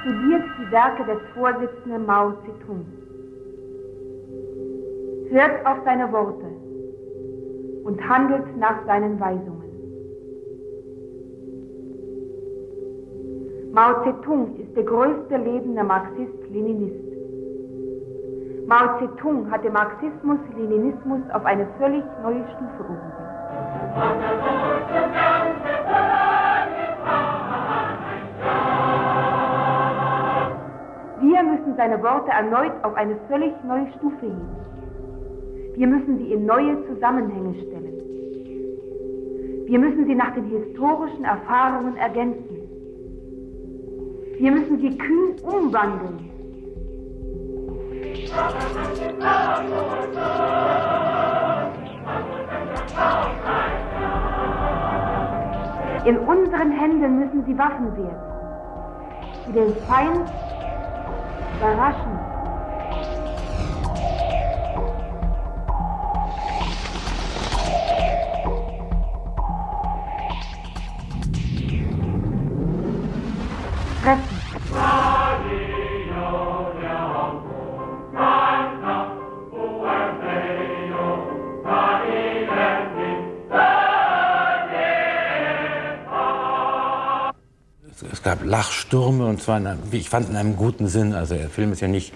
studiert die Werke des Vorsitzenden Mao Zedong. Hört auf seine Worte und handelt nach seinen Weisungen. Mao Zedong ist der größte lebende Marxist-Leninist. Mao Zedong hat den Marxismus-Leninismus auf eine völlig neue Stufe gehoben. Wir müssen seine Worte erneut auf eine völlig neue Stufe heben. Wir müssen sie in neue Zusammenhänge stellen. Wir müssen sie nach den historischen Erfahrungen ergänzen. Wir müssen sie kühn umwandeln. In unseren Händen müssen sie Waffen werden, die den Feind überraschen. Es gab Lachstürme und zwar, in einem, wie ich fand, in einem guten Sinn. Also der Film ist ja nicht